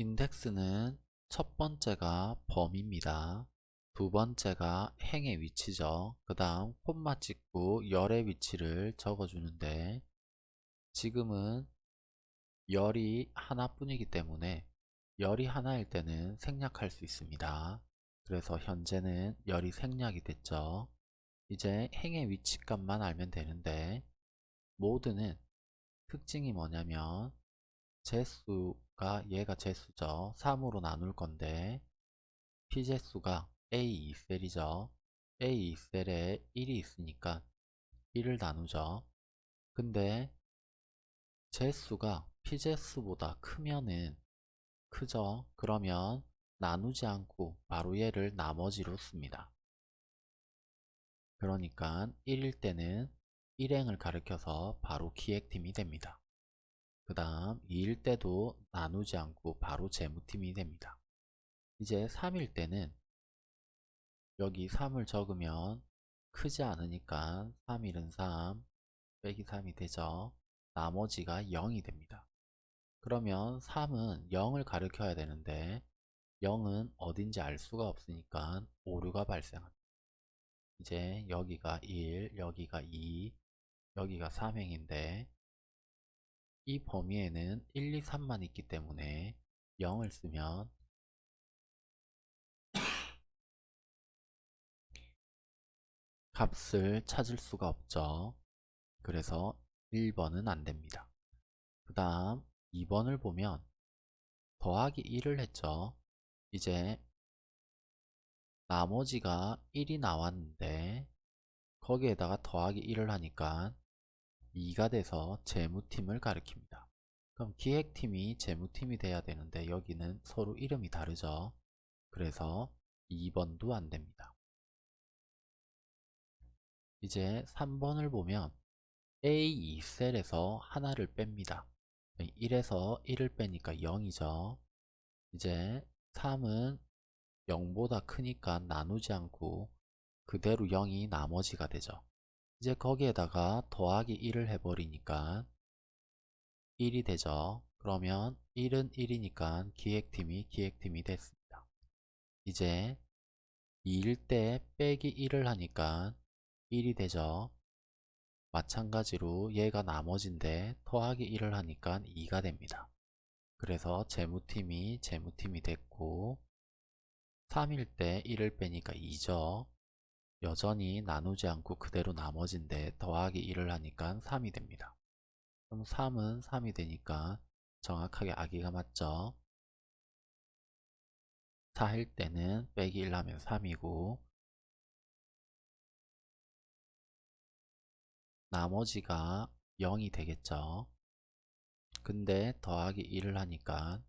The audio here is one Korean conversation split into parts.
인덱스는 첫 번째가 범위입니다. 두 번째가 행의 위치죠. 그 다음 콤마 찍고 열의 위치를 적어주는데 지금은 열이 하나뿐이기 때문에 열이 하나일 때는 생략할 수 있습니다. 그래서 현재는 열이 생략이 됐죠. 이제 행의 위치값만 알면 되는데 모드는 특징이 뭐냐면 재수 가 얘가 재수죠. 3으로 나눌 건데 피재수가 A2셀이죠. A2셀에 1이 있으니까 1을 나누죠. 근데 재수가 피재수보다 크면은 크죠. 그러면 나누지 않고 바로 얘를 나머지로 씁니다. 그러니까 1일 때는 일행을 가리켜서 바로 기획팀이 됩니다. 그 다음 2일 때도 나누지 않고 바로 재무팀이 됩니다. 이제 3일 때는 여기 3을 적으면 크지 않으니까 3일은 3 빼기 3이 되죠. 나머지가 0이 됩니다. 그러면 3은 0을 가리켜야 되는데 0은 어딘지 알 수가 없으니까 오류가 발생합니다. 이제 여기가 1, 여기가 2, 여기가 3행인데 이 범위에는 1, 2, 3만 있기 때문에 0을 쓰면 값을 찾을 수가 없죠. 그래서 1번은 안됩니다. 그 다음 2번을 보면 더하기 1을 했죠. 이제 나머지가 1이 나왔는데 거기에다가 더하기 1을 하니까 2가 돼서 재무팀을 가리킵니다. 그럼 기획팀이 재무팀이 돼야 되는데 여기는 서로 이름이 다르죠. 그래서 2번도 안됩니다. 이제 3번을 보면 A2셀에서 하나를 뺍니다. 1에서 1을 빼니까 0이죠. 이제 3은 0보다 크니까 나누지 않고 그대로 0이 나머지가 되죠. 이제 거기에다가 더하기 1을 해버리니까 1이 되죠. 그러면 1은 1이니까 기획팀이 기획팀이 됐습니다. 이제 2일 때 빼기 1을 하니까 1이 되죠. 마찬가지로 얘가 나머지인데 더하기 1을 하니까 2가 됩니다. 그래서 재무팀이 재무팀이 됐고 3일 때 1을 빼니까 2죠. 여전히 나누지 않고 그대로 나머지인데 더하기 1을 하니까 3이 됩니다. 그럼 3은 3이 되니까 정확하게 아기가 맞죠. 4일 때는 빼기 1 하면 3이고 나머지가 0이 되겠죠. 근데 더하기 1을 하니까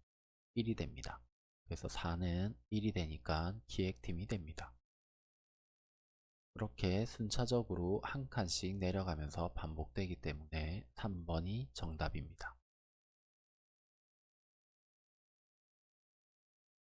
1이 됩니다. 그래서 4는 1이 되니까 기획팀이 됩니다. 이렇게 순차적으로 한 칸씩 내려가면서 반복되기 때문에 3번이 정답입니다.